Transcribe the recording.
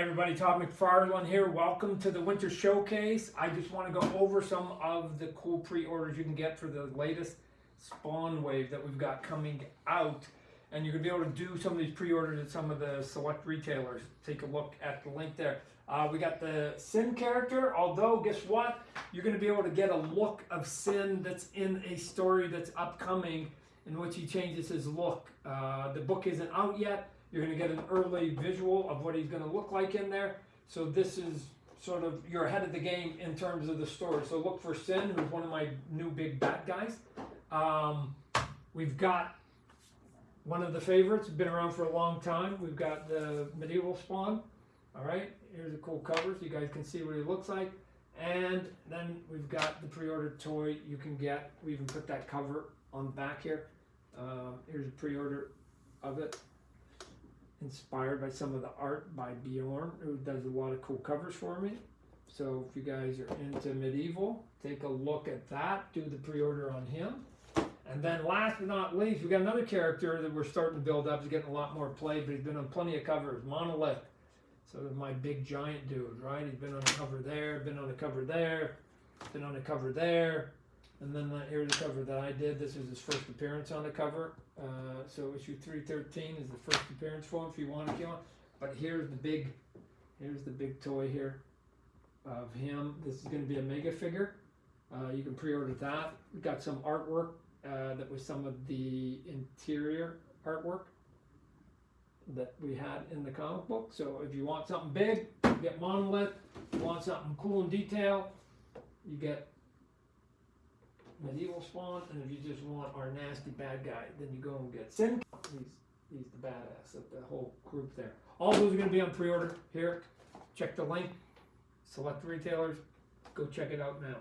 everybody, Todd McFarlane here. Welcome to the Winter Showcase. I just want to go over some of the cool pre-orders you can get for the latest Spawn Wave that we've got coming out. And you're going to be able to do some of these pre-orders at some of the select retailers. Take a look at the link there. Uh, we got the Sinn character, although guess what? You're going to be able to get a look of Sinn that's in a story that's upcoming in which he changes his look. Uh, the book isn't out yet. You're going to get an early visual of what he's going to look like in there. So this is sort of, you're ahead of the game in terms of the story. So look for Sinn, who's one of my new big bad guys. Um, we've got one of the favorites, been around for a long time. We've got the medieval spawn. All right, here's the cool covers. You guys can see what he looks like. And then we've got the pre-order toy you can get. We even put that cover on the back here. Uh, here's a pre-order of it. Inspired by some of the art by Bjorn, who does a lot of cool covers for me. So if you guys are into medieval, take a look at that. Do the pre-order on him. And then last but not least, we got another character that we're starting to build up. He's getting a lot more play, but he's been on plenty of covers. Monolith. So my big giant dude, right? He's been on a cover there, been on a cover there, been on a cover there. And then uh, here's the cover that I did. This is his first appearance on the cover. Uh, so issue 313 is the first appearance for him if you want to kill him. But here's the big, here's the big toy here of him. This is going to be a mega figure. Uh, you can pre-order that. We've got some artwork uh, that was some of the interior artwork that we had in the comic book. So if you want something big, you get Monolith. If you want something cool and detail, you get medieval spawn, and if you just want our nasty bad guy, then you go and get Sinn. He's he's the badass of the whole group there. All those are going to be on pre-order here. Check the link. Select the retailers. Go check it out now.